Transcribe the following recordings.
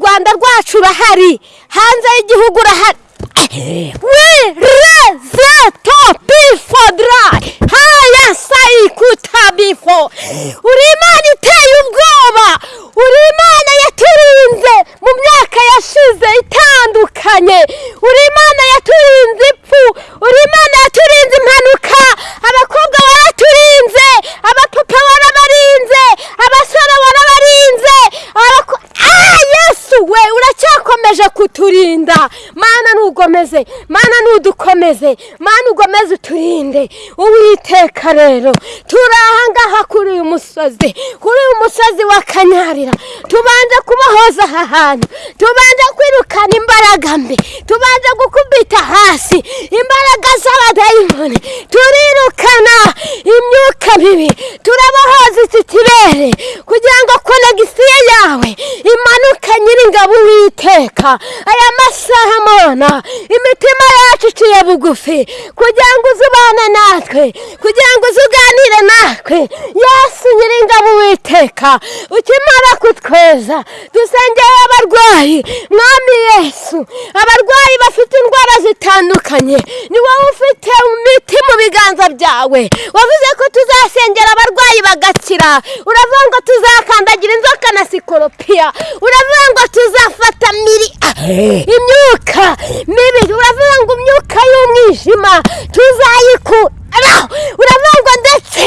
rwanda rwacu urahari hanze y'igihugu urahari wirezeto bifodarayi haya sayikuta bifo uri imana iteye ubwoba. Uri imana yaturinze mu myaka yashize itandukanye. Uri imana yaturinze ipfu. Uri imana yaturinze impanuka. Abakobwa waraturinze uracyakomeje kuturinda mana ntudukomeze mana ugomeze uturinde. Uwiteka rero turi ahangaha kuri uyu musozi kuri uyu musozi wa kanyarira. Tubanje kubahoza aha hantu tubanje kwirukana imbaraga mbi tubanje gukubita hasi imbaraga z'abadayimoni. Turirukana imyuka mibi turabahoza iki kirere kugira ngo konegisiyo yawe imanuke nyiringabo uwiteka. Aya masaha mona imitima yacu iciye bugufi. Kugira ngo uzubane natwe. Kugira ngo uzuganire natwe. Yesu nyiringabo uwiteka ukimara kutweza dusengeye abarwayi. Mwami yesu abarwayi bafite indwara zitandukanye. Ni wowe ufite imiti mu biganza byawe. Wavuze ko tuzasengera abarwayi bagakira. Uravuga ngo tuzakandagira inzoka na sikoropiya uravuga ngo tuzafata miri imyuka mibi uravuga ngo imyuka y'umwijima? Tuzayikura uravuga ngo ndetse?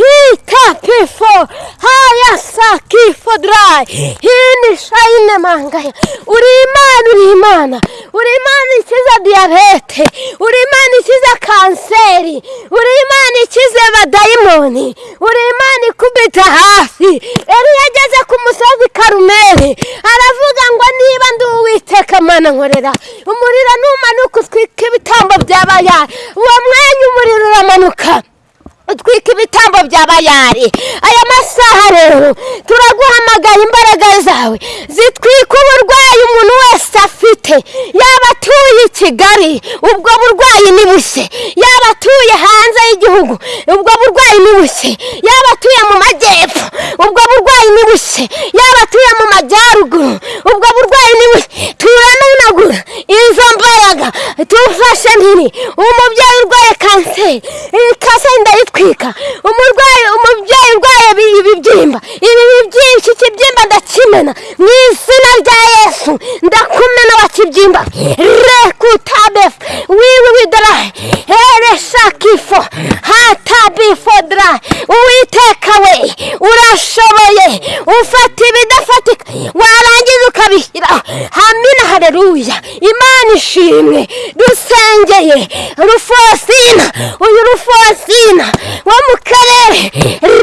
Hita pifo haya sakifo darayi hini shayine mangaya! Uri imana uri imana! Uri imana ikiza diyabete uri imana ikiza kanseri. Uri imana ikize badayimoni. Uri imana ikubita hafi. Yari yageze ku musozi karumeri aravuga ngo niba ndi uwiteka mana nkorera. Umuriro numanuka utwika ibitambo byabayari. Uwo mwanya umuriro uramanuka utwika ibitambo bya bayari aya masaha rero turaguhamagara imbaraga zawe. Zitwika uburwayi umuntu wese afite. Yaba atuye i kigali ubwo burwayi ni bushye yaba atuye hanze y'igihugu ubwo burwayi ni bushye yaba atuye mu majyepfo ubwo burwayi ni bushye yaba atuye mu majyaruguru ubwo burwayi ni bushye turanunagura izo mbaraga tufashe mpiri umubyeyi urwaye kanseri iyi kanseri ndayitwika. Umurwayi umubyeyi urwaye ibi- ibibyimba ibi byinshi ikibyimba ndakimena. Mu ndakumena wa kibyimba rekutabefu wiwi widarayi ereshakifo hatabifodarayi uwiteka we urashoboye. Ufata ibidafatika. Warangiza ukabishyira. Hamina hareruya ishimwe dusengeye rufosina. Uyu rufosina wo mu karere.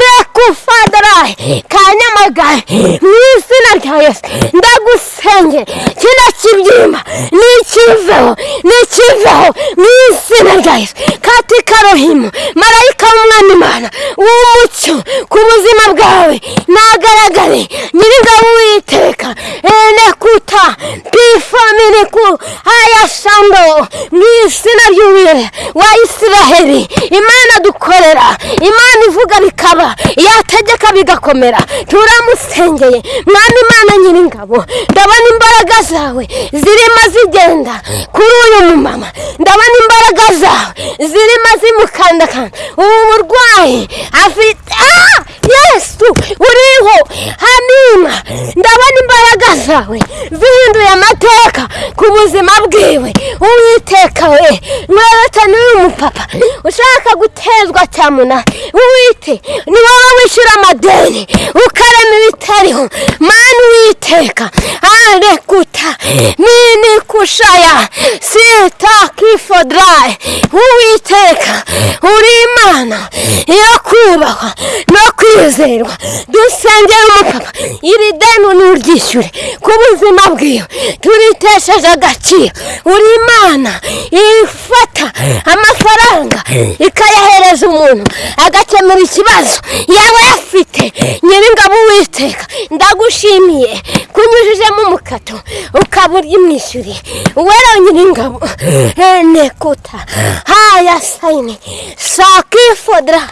Rekufadarayi ka nyamagabe. Mu izina rya yesu. Ndagusengera kino kibyimba. Nikiveho nikiveho mu izina rya yesu. Katika rohimu marayika w'umwami imana. W'umucyo. Ku buzima bwawe. Nagaragare. Nyir'ingabo witeka enekuta pifominiku ayashando mu izina ry'uwire wa isiraheli. Imana dukorera imana ivuga bikaba yategeka bigakomera. Turamusengeye mwami imana nyir'ingabo ndabona imbaraga zawe zirimo zigenda kuri uyu mumama. Ndabona imbaraga zawe zirimo zimukandakanda. Ubu burwayi afite ah! Yesu uriho. Hamima ndabona imbaraga zawe. Zihinduye amateka ku buzima bwiwe. Uwiteka we mweretse n'uyu mupapa. Ushaka gutezwa cyamunara uwite ni wowe wishyura amadeni. Ukarema ibitariho. Mani uwiteka arekuta nini kushaya. Sita kifodarayi uwiteka uri imana. Yo kubahwa no kwizerwa dusengera umupapa iri deni nuryishyure ku buzima bwiwe turitesheje agaciro uri imana ifata amafaranga ikayahereza umuntu agakemura ikibazo yaba yafite nyir'ingabo uwiteka ndagushimiye kunyujijemo mukato ukaba urimwishyuriye uwera nyiringabo nekuta. Haya sayini sakifodra.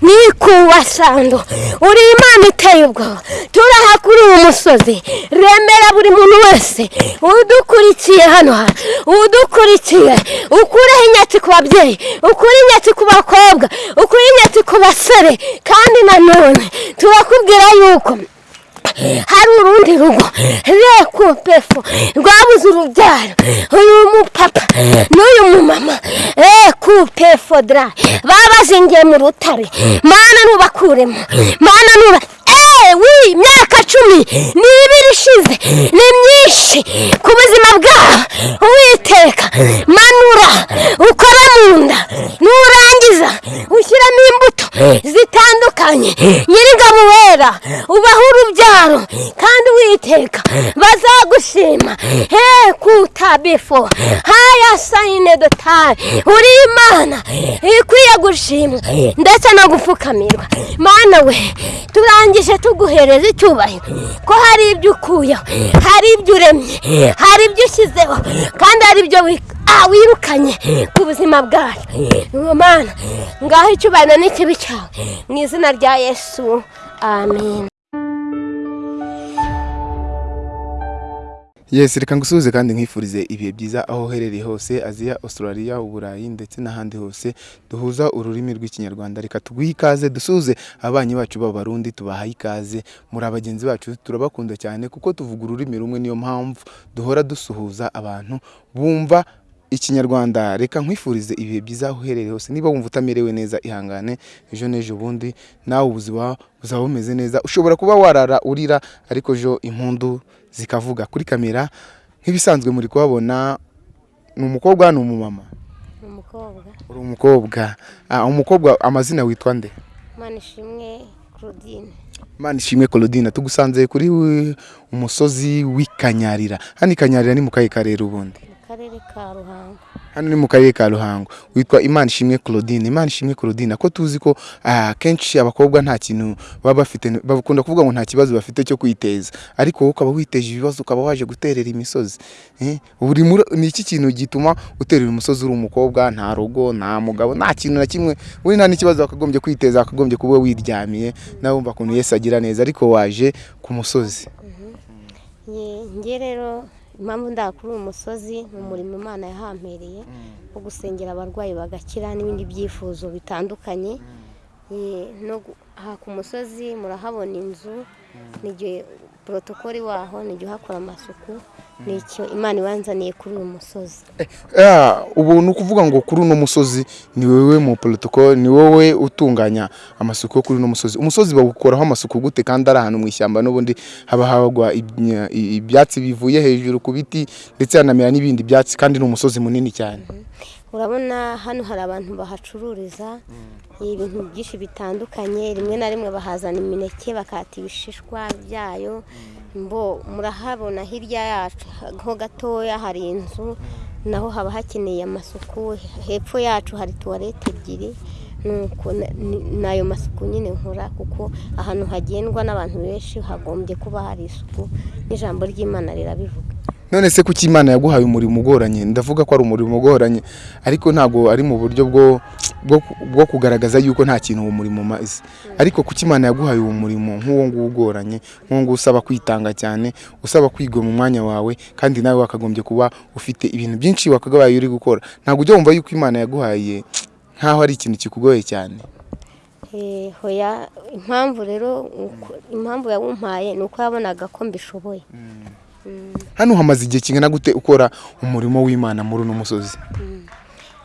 Nikuwa sando. Uri imana iteye ubwoba. Turaha kuri uyu musozi. Remera buri muntu wese. Udukurikiye hano hantu udukurikiye. Ukureho inyatsi ku babyeyi. Ukure inyatsi ku bakobwa. Ukure inyatsi ku basore. Kandi nanone turakubwira yuko hari urundi rugo rekupefu rwabuze urubyaro. Uyu mupapa n'uyu mumama. Rekupefu dra babazingiye mu rutare. Mana nubakuremo. Mana nuba wi imyaka cumi. N'ibiri ishize ni myinshi ku buzima bwabo uwiteka manura ukora mu nda. Nurangiza ushyiramo imbuto zitandukanye. Nyir'ingabo wera ubaho urubyaro kandi witeka. Bazagushima. He kutabifo haya sayine dotari uri imana. Ikwiye gushimwa. Ndetse no gupfukamirwa. Mana we turangije tuguhereza icyubahiro. Ko hari ibyo ukuyeho hari ibyo uremye hari ibyo ushyizeho kandi hari ibyo wirukanye ku buzima bwacu mana ngaho icyubahiro n'ikibi cyawe mu izina rya yesu amen. Yesi reka ngusuhuze kandi nkwifurize ibihe byiza aho uherereye hose aziya australia uburayi ndetse n'ahandi hose duhuza ururimi rw'ikinyarwanda. Reka tuguhe ikaze dusuhuze ababanyi bacu b'abarundi tubahaye ikaze. Muri abagenzi bacu turabakunda cyane kuko tuvuga ururimi rumwe niyo mpamvu duhora dusuhuza abantu bumva ikinyarwanda. Reka nkwifurize ibihe byiza aho uherereye hose. Niba wumva utamerewe neza ihangane ejo n'ejo bundi. Nawe ubuzima buzaba bumeze neza. Ushobora kuba warara urira ariko ejo impundu zikavuga. Kuri kamera nk'ibisanzwe muri kuhabona ni umukobwa ni umumama? Uri umukobwa. Ah, umukobwa amazina witwa nde? Manishimwe claudine. Imana ishimwe Claudine. Tugusanze kuri umusozi w'ikanyarira hano ikanyarira ni mu kahe karere ubundi. Karere ka ruhango. Hano ni mu karere ka ruhango. Witwa imana ishimwe claudine. Imana ishimwe claudine ko tuzi ko ah, kenshi abakobwa nta kintu baba bafite bakunda kuvuga ngo nta kibazo bafite cyo kwiteza. Ariko wowe ukaba witeje ibibazo ukaba waje guterera imisozi. Eh, buri muri- ni iki kintu gituma uterera umusozi uri umukobwa nta rugo nta mugabo nta kintu na kimwe. Uri nta n'ikibazo wakagombye kwiteza wakagombye kuba wiryamiye nawe wumva ukuntu yesu agira neza ariko waje ku musozi. Nge rero impamvu ndakuri uyu musozi ni umurimo imana yahampereye wo gusengera abarwayi bagakira n'ibindi byifuzo bitandukanye. Ye, no gu- aha ku musozi murahabona inzu n'igihe porotokoli waho n'igihe uhakora amasuku ni icyo imana ibanzaniye kuri uyu musozi. Ah, ubu ni ukuvuga ngo kuri uno musozi ni wowe mu protocol ni wowe utunganya amasuku yo kuri uno musozi. Umusozi bawukoraho amasuku gute kandi ari ahantu mu ishyamba n'ubundi haba hagwa ibyatsi bivuye hejuru ku biti ndetse hanamera n'ibindi byatsi kandi ni umusozi munini cyane. Urabona hano hari abantu bahacururiza ibintu byinshi bitandukanye rimwe na rimwe bahazana imineke bakata ibishishwa byayo. Mbo murahabona hirya yacu ho gatoya hari inzu naho haba hakeneye amasuku. Hepfo yacu hari tuwarete ebyiri ni ayo masuku nyine nkora kuko ahantu hagendwa n'abantu benshi hagombye kuba hari isuku. N'ijambo ry'imana rirabivuga. None se kuki imana yaguhaye umurimo ugoranye? Ndavuga ko ari umurimo ugoranye. Ariko ntabwo ari mu buryo bwo kugaragaza yuko nta kintu uwo murimo umaze. Ariko kuki imana yaguhaye uwo murimo? Nk'uwo nguwo ugoranye. Nk'uwo nguwo usaba kwitanga cyane usaba kwiga mu mwanya wawe kandi nawe wakagombye kuba ufite ibintu byinshi wakagabaye uri gukora. Ntabwo ujya wumva yuko imana yaguhaye nk'aho ari ikintu kikugoye cyane. Eh, hoya impamvu rero impamvu yawumpaye ni uko yabonaga ko mbishoboye. Hano hamaze igihe kingana gute ukora umurimo w'imana muri uno musozi?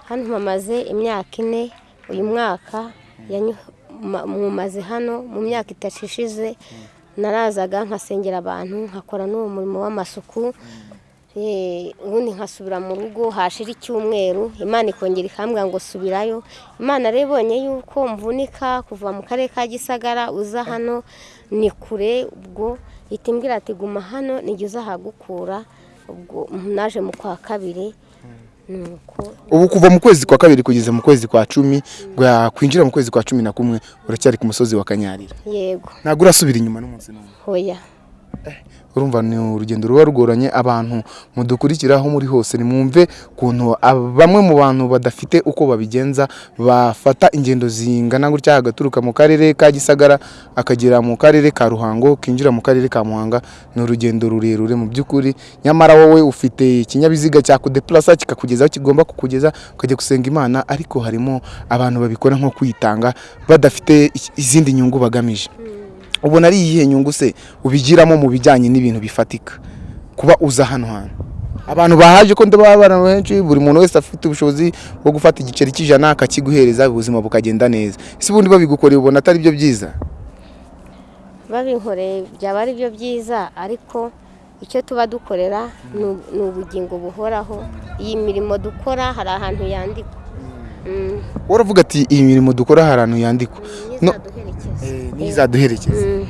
Hano mpamaze imyaka ine uyu mwaka mumaze hano mu myaka itatu ishize narazaga nkasengera abantu nkakora n'uwo murimo w'amasuku. Eh, ubundi nkasubira mu rugo hashira icyumweru imana ikongera ikambwira ngo subirayo. Imana rero ibonye yuko mvunika kuva mu karere ka gisagara uza hano ni kure ubwo ihita imbwira ati guma hano nijya uzahagukura ubwo naje mu kwa kabiri. Ubu kuva mu kwezi kwa kabiri kugeza mu kwezi kwa cumi kwinjira mu kwezi kwa cumi na kumwe uracyari ku musozi wa kanyarira. Yego. Ntabwo urasubira inyuma n'umunsi n'umwe. Hoya. Urumva ni urugendo ruba rugoranye abantu mudukurikira aho muri hose nimwumve ukuntu ab- bamwe mu bantu badafite uko babigenza bafata ingendo zingana gutya agaturuka mu karere ka gisagara akagera mu karere ka ruhango kinjira mu karere ka muhanga. Ni urugendo rurerure mu by'ukuri. Nyamara wowe ufite ikinyabiziga cyakudeplasa kikakugeza aho kigomba kukugeza ukajya gusenga imana ariko harimo abantu babikora nko kwitanga badafite izindi nyungu bagamije. Ubona ari iyihe nyungu se? Ubigiramo mu bijyanye n'ibintu bifatika. Kuba uza hano hantu. Abantu bahaje ko ndaba abantu benshi buri muntu wese afite ubushobozi bwo gufata igiceri cy'ijana akakiguhereza ubuzima bukagenda neza. Ese ubundi babigukoreye ubona atari byo byiza? Babinkoreye byaba ari byo byiza ariko icyo tuba dukorera ni ubugingo buhoraho. Iyi mirimo dukora hari ahantu yandikwa. Mm, uravuga ati iyi mirimo dukora hari ahantu yandikwa. N'izaduherekeza n'izaduherekeza Mm.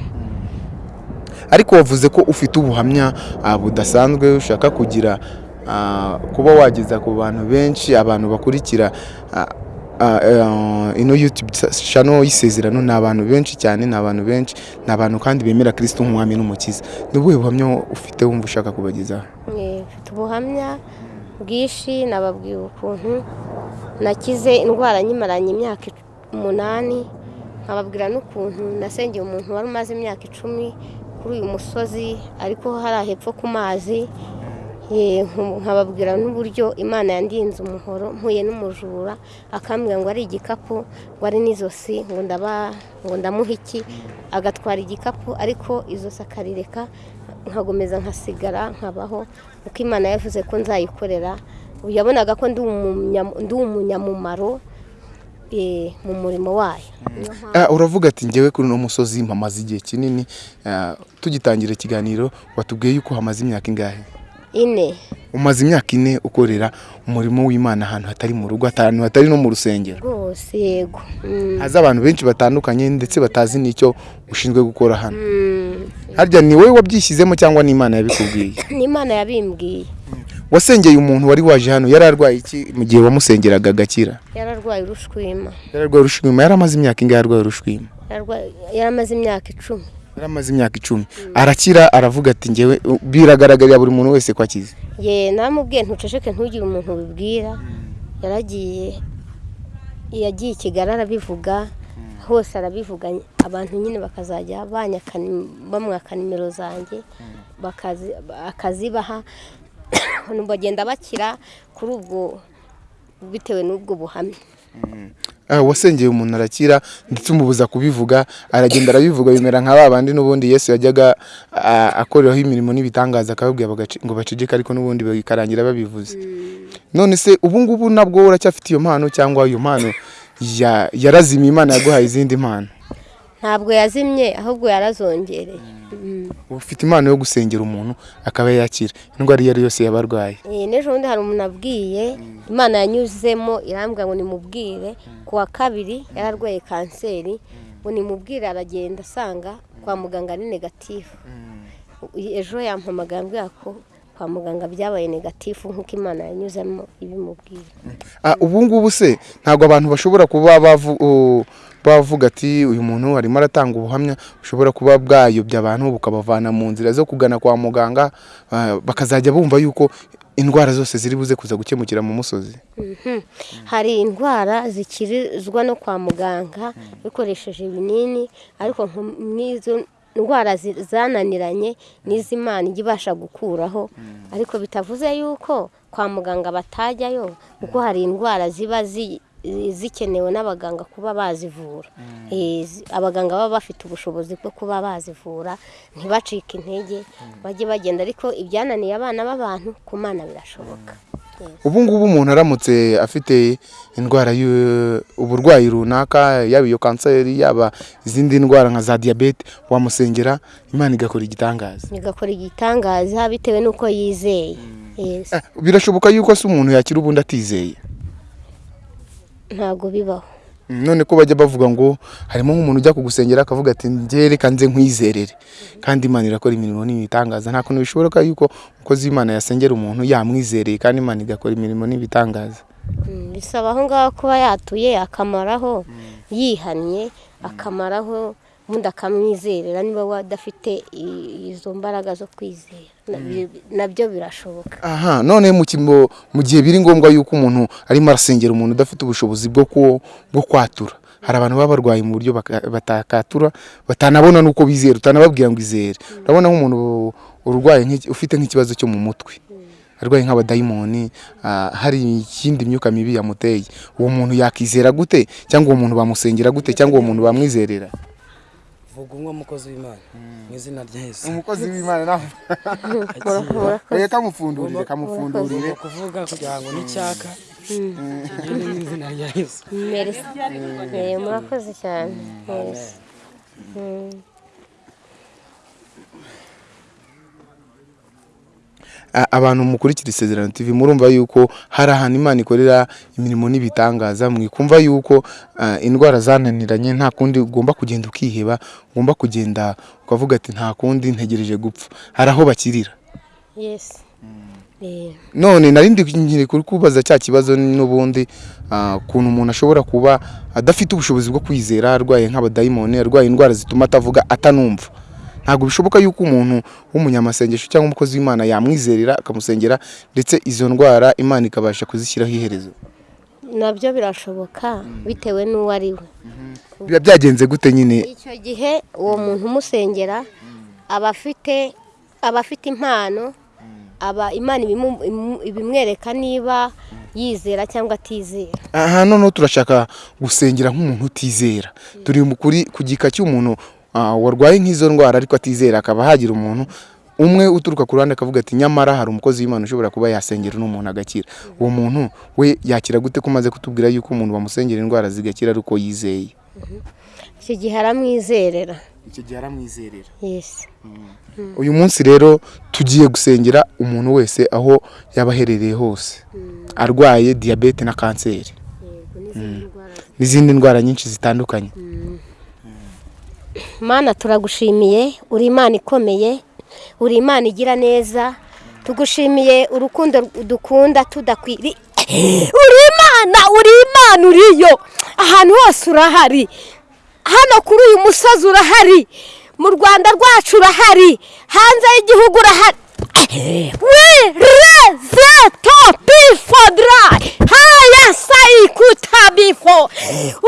ariko wavuze ko ufite ubuhamya ah, budasanzwe ushaka kugira ah, kuba wageza ku bantu benshi abantu bakurikira ah, eh, ino YouTube channel y'isezerano ni abantu benshi cyane ni abantu benshi ni abantu kandi bemera Kristo nk'umwami n'umukiza. Ni ubuhe buhamya ufite wumva ushaka kubagezaho? Mfite ubuhamya bwinshi nababwiye ukuntu nakize indwara nyimaranye imyaka umunani. Nkababwira n'ukuntu nasengeye umuntu wari umaze imyaka icumi kuri uyu musozi ariko hari hepfo ku mazi. Nkababwira n'uburyo imana yandinze umuhoro mpuye n'umujura akambwira ngo ari igikapu ngo ari n'izosi ngo ndamuha iki? Agatwara igikapu ariko izosi akarireka nkagomeza nkasigara nkabaho uko imana yavuze ko nzayikorera. Yabonaga ko ndi umunya- ndi umunyamumaro mu murimo wayo. Mpamvu- Ah, uravuga ati njyewe kuri uno musozi mpamaze igihe kinini. Ah, tugitangira ikiganiro watubwiye yuko hamaze imyaka ingahe? Ine. Umaze imyaka ine ukorera umurimo w'imana ahantu hatari mu rugo ahantu hatari no mu rusengero. Rwose yego. Mm. haza abantu benshi batandukanye ndetse batazi n'icyo ushinzwe gukora hano. Mm. harya ni wowe wabyishyizemo cyangwa n'imana yabikubwiye? N'imana yabimbwiye. Wasengeye umuntu wari waje hano yari arwaye iki? Mu gihe wamusengeraga agakira? Yararwaye urushwima. Yari arwaye urushwima. Yari amaze imyaka ingahe arwaye urushwima? Yararwaye- yaramaze imyaka icumi. Yari amaze imyaka icumi. Arakira aravuga ati njyewe biragaragarira buri muntu wese ko akize. Ye namubwiye ntuceceke ntugire umuntu ubibwira. Yaragiye yagiye i kigali arabivuga. Hose arabivuga. Abantu nyine bakazajya bamwaka nimero zanjye bakazi- akazibaha bagenda bakira kuri ubwo bitewe n'ubwo buhamya. Ah, wasengeye umuntu arakira ndetse umubuza kubivuga aragenda arabivuga bimera nka ba bandi n'ubundi yesu yajyaga ah, akoreraho imirimo n'ibitangaza akababwira ngo baceceke ariko n'ubundi bikarangira babivuze. None se ubu ngubu nabwo uracyafite iyo mpano cyangwa iyo mpano ya- yarazimye imana yaguhaye izindi mpano? Ntabwo yazimye ahubwo yarazongereye. Mm. ufite impano yo gusengera umuntu akaba yakira indwara iyo ari yo yose yaba arwaye. Eh, n'ejo bundi hari umuntu abwiye. Imana yanyuzemo irambwira ngo nimubwire. Ku wa kabiri yararwaye kanseri. Ngo nimubwire aragenda asanga kwa muganga ari negatifu ejo yampamagaye ambwira ko kwa muganga byabaye negatifu nk'uko imana yanyuzemo ibimubwira. Ah, ubu ngubu se ntabwo abantu bashobora kuba bavu- bavuga ati uyu muntu arimo aratanga ubuhamya. Bushobora kuba bwayobya abantu bukabavana mu nzira zo kugana kwa muganga ah, bakazajya bumva yuko indwara zose ziri buze kuza gukemukira mu musozi. Mhm. hari indwara zikirizwa no kwa muganga bikoresheje ibinini ariko n'izo indwara zananiranye n'iz'imana ijya ibasha gukuraho. Ariko bitavuze yuko kwa muganga batajyayo kuko hari indwara ziba zi- zikenewe n'abaganga kuba bazivura. Eh, zi- abaganga baba bafite ubushobozi bwo kuba bazivura ntibacike intege bajye bagenda. Ariko ibyananiye abana b'abantu ku mana birashoboka. Ubu ngubu umuntu aramutse afite indwara uburwayi runaka yaba iyo kanseri yaba izindi ndwara nka za diyabete wamusengera imana igakora igitangaza. Igakora igitangaza bitewe n'uko yizeye. Yes. Ah, birashoboka yuko se umuntu yakira ubundi atizeye? Ntabwo bibaho. None ko bajya bavuga ngo harimo nk'umuntu ujya kugusengera akavuga ati njye reka nze nkwizerere. Kandi imana irakora imirimo n'ibitangaza. Nta kuntu bishoboka yuko umukozi w'imana yasengera umuntu yamwizereye kandi imana igakora imirimo n'ibitangaza. Mm, bisaba aho ngaho kuba yatuye akamaraho yihannye akamaraho ubundi akamwizerera niba wadafite izo mbaraga zo kwizera. Nabyo- na byo birashoboka. Aha none mu gihe biri ngombwa yuko umuntu arimo arasengera umuntu udafite ubushobozi bwo kwatura. Hari abantu baba barwaye mu buryo batakatura batanabona n'uko bizera utanababwira ngo izere. Urabona nk'umuntu urwaye ufite nk'ikibazo cyo mu mutwe. Arwaye nk'abadayimoni ah, hari ikindi myuka mibi yamuteye. Uwo muntu yakizera gute? Cyangwa uwo muntu bamusengera gute? Cyangwa uwo muntu bamwizerera? Vuga umwe mukozi w'imana. Mu izina rya yesu. Umukozi w'imana nawe. Reka kamufundurire kamufundurire ugomba kuvuga kugira ngo n'icyaka. Kigende mu izina rya yesu. Eh, murakoze cyane. Abantu mukurikira isezerano tv murumva yuko hari ahantu imana ikorera imirimo n'ibitangaza mwikumva yuko indwara zananiranye nta kundi ugomba kugenda ukiheba ugomba kugenda ukavuga ati nta kundi ntegereje gupfa. Hari aho bakirira. Yes. Eh, none nari ndi nkiri kuri kubaza cya kibazo n'ubundi ukuntu umuntu ashobora kuba adafite ubushobozi bwo kwizera arwaye nk'abadayimoni arwaye indwara zituma atavuga atanumva. Ntabwo bishoboka yuko umuntu w'umunyamasengesho cyangwa umukozi w'imana yamwizerera akamusengera ndetse izo ndwara imana ikabasha kuzishyiraho iherezo. Nabyo birashoboka bitewe n'uwo ari we. Biba byagenze gute nyine? Icyo gihe uwo muntu umusengera aba afite aba afite impano aba imana ibimwereka niba yizera cyangwa atizera. Aha noneho turashaka gusengera nk'umuntu utizera. Turi kuri ku gika cy'umuntu warwaye nk'izo ndwara ariko atizera akaba hagira umuntu umwe uturuka ku ruhande akavuga ati nyamara hari umukozi w'imana ushobora kuba yasengera uno muntu agakira. Uwo muntu we yakira gute ko umaze kutubwira yuko umuntu bamusengera indwara zigakira ari uko yizeye icyo gihe aramwizerera. Icyo gihe aramwizerera. Yesi uyu munsi rero tugiye gusengera umuntu wese aho yaba aherereye hose. Arwaye diyabete na kanseri. N'izindi ndwara. Nyinshi zitandukanye. Mana turagushimiye. Uri imana ikomeye. Uri imana igira neza. Tugushimiye urukundo dukunda tudakwiriye uri imana uri imana uriyo. Ahantu hose urahari. Hano kuri uyu musozi urahari. Mu rwanda rwacu urahari. Hanze y'igihugu urahari. Wireze topi fodarayi haya sayikuta bifo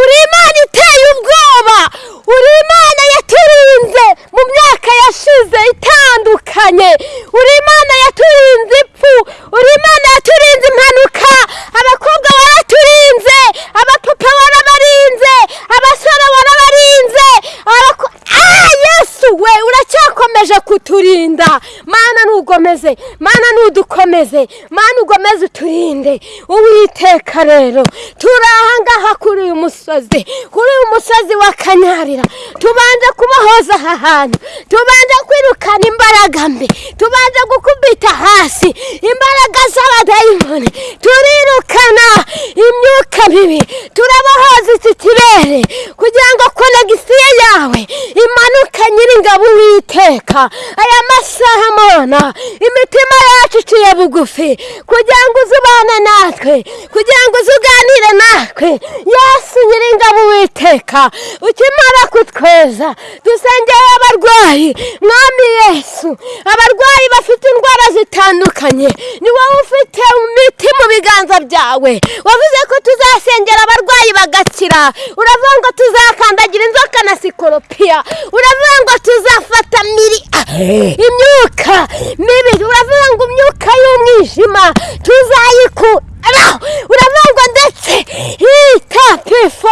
uri imana iteye ubwoba uri imana yaturinze mu myaka yashize itandukanye uri imana yaturinze ipfu uri imana yaturinze impanuka abakobwa waraturinze abapapa warabarinze abasore warabarinze abako- Ah, yesu we uracyakomeje kuturinda mana ntugomeze mana ntudukomeze mana ugomeze uturinde uwiteka rero turi ahangaha kuri uyu musozi. Kuri uyu musozi wa kanyarira tubanje kubahoza aha hantu. Tubanje kwirukana imbaraga mbi. Tubanje gukubita hasi. Imbaraga z'abadayimoni. Turirukana imyuka mibi. Turabahoza iki kirere kugira ngo konegisiyo yawe imanuke nyiringabo uwiteka. Aya masaha mona imitima yacu iciye bugufi. Kugira ngo uzubane natwe. Kugira ngo uzuganire natwe. Yesu nyiringabo uwiteka ukimara kutweza dusengeye abarwayi mwami yesu abarwayi bafite indwara zitandukanye ni wowe ufite imiti mu biganza byawe wavuze ko tuzasengera abarwayi bagakira uravuga ngo tuzakandagira inzoka na sikoropiya uravuga ngo tuzafata miri imyuka mibi uravuga ngo imyuka y'umwijima tuzayikura uravuga ngo ndetse itapifo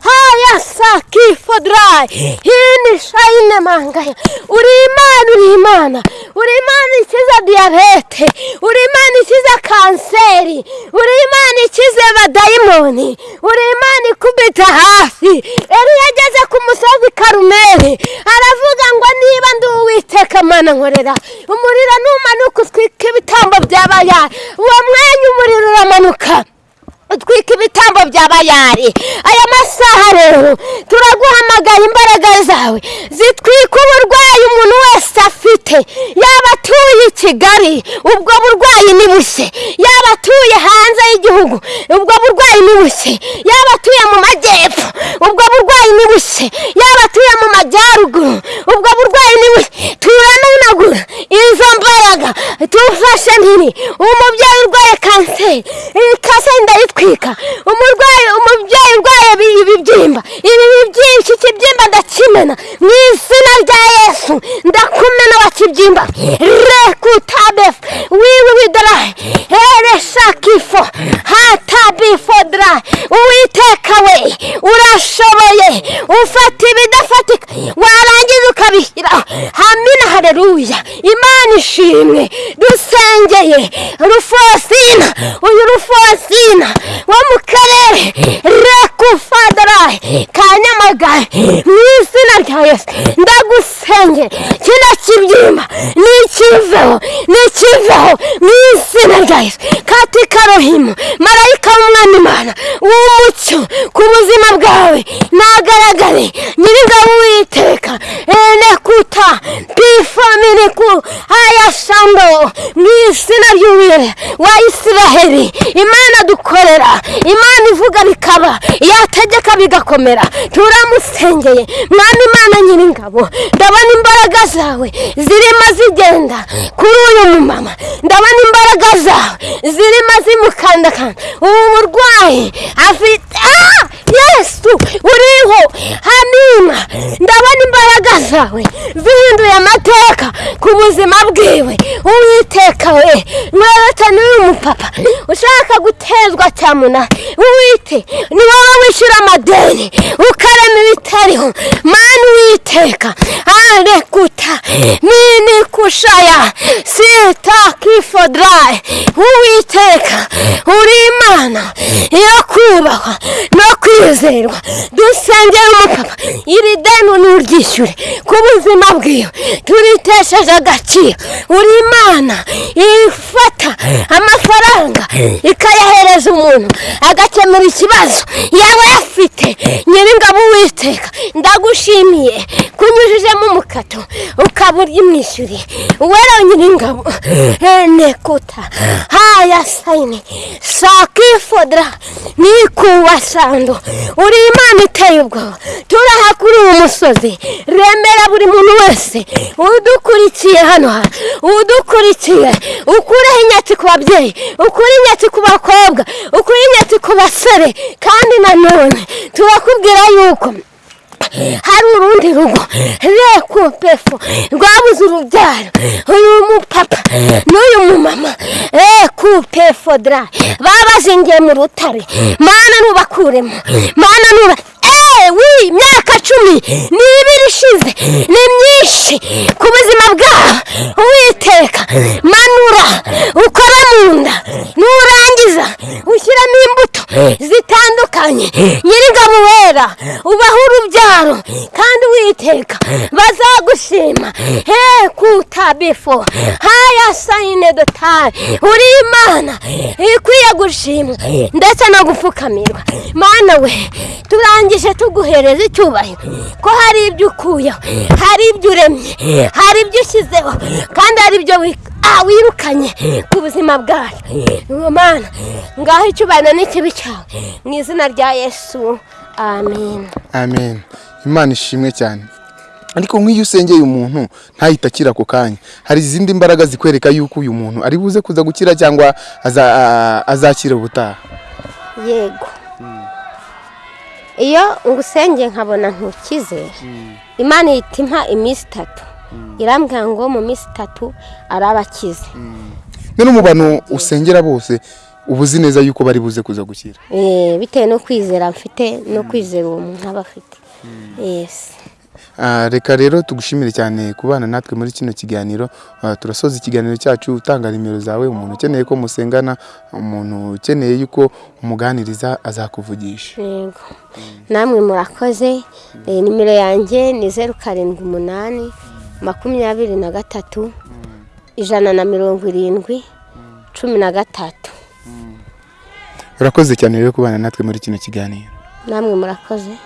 haya sakifo darayi hini shayine mangaya uri imana uri imana uri imana ikiza diyabete uri imana ikiza kanseri uri imana ikize badayimoni uri imana ikubita hafi yari yageze ku musozi karumeri aravuga ngo niba ndi uwiteka mana nkorera umuriro numanuka utwika ibitambo byabayari uwo mwanya umuriro uramanuka utwika ibitambo bya bayari. Aya masaha rero turaguhamagara imbaraga zawe. Zitwika uburwayi umuntu wese afite. Yaba atuye i kigali ubwo burwayi ni bushye yaba atuye hanze y'igihugu ubwo burwayi ni bushye yaba atuye mu majyepfo ubwo burwayi ni bushye yaba atuye mu majyaruguru ubwo burwayi ni bushye turanunagura izo mbaraga. Tufashe mpiri umubyeyi urwaye kanseri. Iyi kanseri ndayitwika. Umurwayi umubyeyi urwaye ibi- ibibyimba ibi byinshi ikibyimba ndakimena. Mu izina rya yesu ndakumena wa kibyimba. Rekutabefu wiwi widarayi ereshakifo hatabifodra uwiteka we urashoboye. Ufata ibidafatika. Warangiza ukabishyira. Hareruya imana ishimwe dusengeye rufosina. Uyu rufosina. Wo mu karere rekufadarayi ka nyamagabe mu izina rya yesu ndagusengera kino kibyimba nikiveho nikiveho mu izina rya yesu katika rohimu marayika w'umwami imana w'umucyo ku buzima bwawe. Nagaragare nyir'ingabo witeka enekuta pifominiku ayashando mu izina ry'uwire wa isiraheli. Imana dukorera imana ivuga bikaba yategeka bigakomera. Turamusengeye mwami imana nyir'ingabo ndabona imbaraga zawe zirimo zigenda kuri uyu mumama. Ndabona imbaraga zawe zirimo zimukandakanda. Ubu burwayi afite ah! yesu! Uriho! Hamima ndabona imbaraga zawe. Zihinduye amateka ku buzima bwiwe. Uwiteka we mweretse n'uyu mupapa. Ushaka gutezwa cyamunara uwite ni wowe wishyura amadeni. Ukarema ibitariho. Mani uwiteka. Arekuta nini kushaya sita kifodrayi uwiteka uri imana yo kubahwa no kwizerwa dusengera umupapa iri deni nuryishyure ku buzima bwiwe turitesheje agaciro uri imana ifata amafaranga ikayahereza umuntu agakemura ikibazo yaba yafite nyir'ingabo uwiteka ndagushimiye kunyujijemo umukato ukaba uryimwishyuriye uwera nyir'ingabo nekuta. Haya sayini sakifodra nikuwa sando uri imana iteye ubwoba turaha kuri uwo musozi remera buri muntu wese. Udukurikiye hano hantu udukurikiye ukureho inyatsi ku babyeyi ukure inyatsi ku bakobwa ukure inyatsi ku basore kandi nanone turakubwira yuko. Hari urundi rugo rekupefo rwabuze urubyaro. Uyu mupapa n'uyu mumama. Rekupefo dra babazingiye mu rutare. Mana nubakuremo. Mana nuba wi imyaka cumi n'ibiri ishize ni myinshi ku buzima bwabo uwiteka. Manura ukora mu nda nurangiza ushyiramo imbuto zitandukanye. Nyir'ingabo wera ubaho urubyaro kandi witeka bazagushima. He kutabifo haya sayine dotari uri imana ikwiye gushimwa ndetse no gupfukamirwa. Mana we turangije tuguhereza icyubahiro. Ko hari ibyo ukuyeho hari ibyo uremye hari ibyo ushyizeho kandi hari ibyo wi- wirukanye ku buzima bwacu mana ngaho icyubahiro n'ikibi cyawe. Mu izina rya yesu amen. Amen. Imana ishimwe cyane. Ariko nk'iyo usengeye umuntu ntahita akira ako kanya. Hari izindi mbaraga zikwereka yuko uyu muntu ari buze kuza gukira cyangwa aza- azakira ubutaha. Yego. Iyo ngusengeye nkabona ntukize imana ihita impa iminsi itatu. Irambwira ngo mu minsi itatu araba akize none mu bantu usengera bose uba uzi neza yuko bari buze kuza gukira. Eh, bitewe no kwizera mfite no kwizera uwo muntu aba afite. Yesi reka rero tugushimire cyane kubana natwe muri kino kiganiro. Ah, turasoza ikiganiro cyacu utanga nimero zawe umuntu ukeneye ko musengana umuntu ukeneye yuko umuganiriza azakuvugisha. Yego. Namwe murakoze. Eh, nimero yanjye ni zeru karindwi umunani makumyabiri na gatatu ijana na mirongo irindwi cumi na gatatu. Urakoze cyane rero kubana natwe muri kino kiganiro. Namwe murakoze.